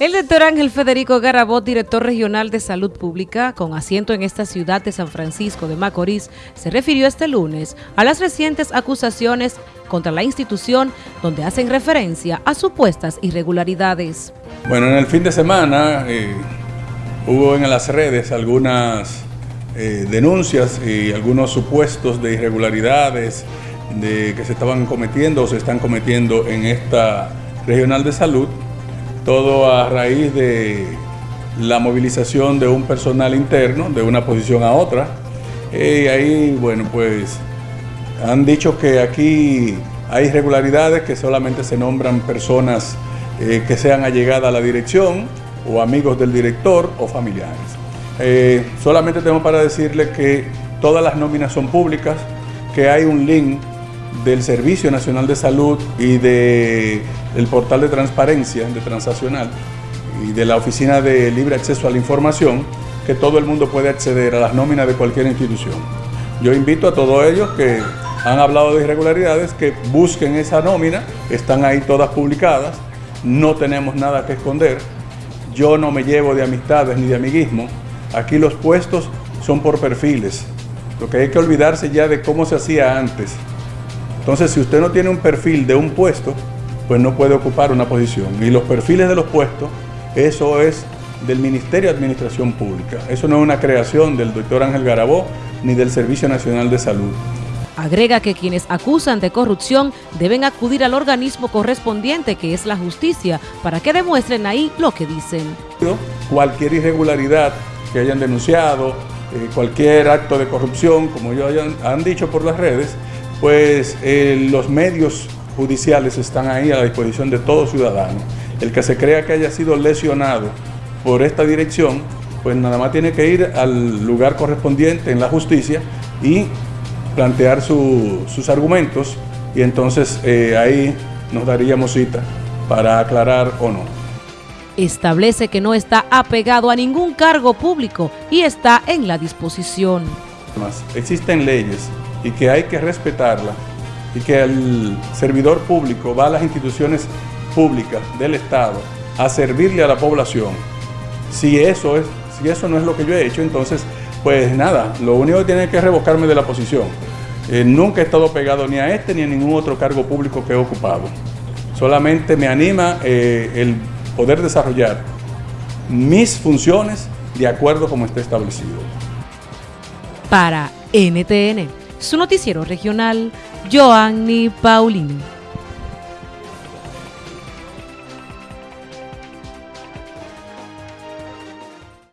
El doctor Ángel Federico Garabot, director regional de Salud Pública, con asiento en esta ciudad de San Francisco de Macorís, se refirió este lunes a las recientes acusaciones contra la institución donde hacen referencia a supuestas irregularidades. Bueno, en el fin de semana eh, hubo en las redes algunas eh, denuncias y algunos supuestos de irregularidades de que se estaban cometiendo o se están cometiendo en esta regional de salud todo a raíz de la movilización de un personal interno de una posición a otra. Y ahí, bueno, pues han dicho que aquí hay irregularidades que solamente se nombran personas eh, que sean allegadas a la dirección o amigos del director o familiares. Eh, solamente tengo para decirle que todas las nóminas son públicas, que hay un link del Servicio Nacional de Salud y de, del portal de transparencia de Transaccional y de la Oficina de Libre Acceso a la Información, que todo el mundo puede acceder a las nóminas de cualquier institución. Yo invito a todos ellos que han hablado de irregularidades, que busquen esa nómina, están ahí todas publicadas, no tenemos nada que esconder, yo no me llevo de amistades ni de amiguismo, aquí los puestos son por perfiles, lo que hay que olvidarse ya de cómo se hacía antes, entonces, si usted no tiene un perfil de un puesto, pues no puede ocupar una posición. Y los perfiles de los puestos, eso es del Ministerio de Administración Pública. Eso no es una creación del doctor Ángel Garabó ni del Servicio Nacional de Salud. Agrega que quienes acusan de corrupción deben acudir al organismo correspondiente, que es la justicia, para que demuestren ahí lo que dicen. Cualquier irregularidad que hayan denunciado, eh, cualquier acto de corrupción, como ellos han dicho por las redes, pues eh, los medios judiciales están ahí a la disposición de todo ciudadano. El que se crea que haya sido lesionado por esta dirección, pues nada más tiene que ir al lugar correspondiente en la justicia y plantear sus argumentos y entonces eh, ahí nos daríamos cita para aclarar o no. Establece que no está apegado a ningún cargo público y está en la disposición. Existen leyes y que hay que respetarla y que el servidor público va a las instituciones públicas del Estado a servirle a la población. Si eso, es, si eso no es lo que yo he hecho, entonces, pues nada, lo único que tiene que revocarme de la posición. Eh, nunca he estado pegado ni a este ni a ningún otro cargo público que he ocupado. Solamente me anima eh, el poder desarrollar mis funciones de acuerdo como esté establecido. Para NTN su noticiero regional, Joanny Paulino.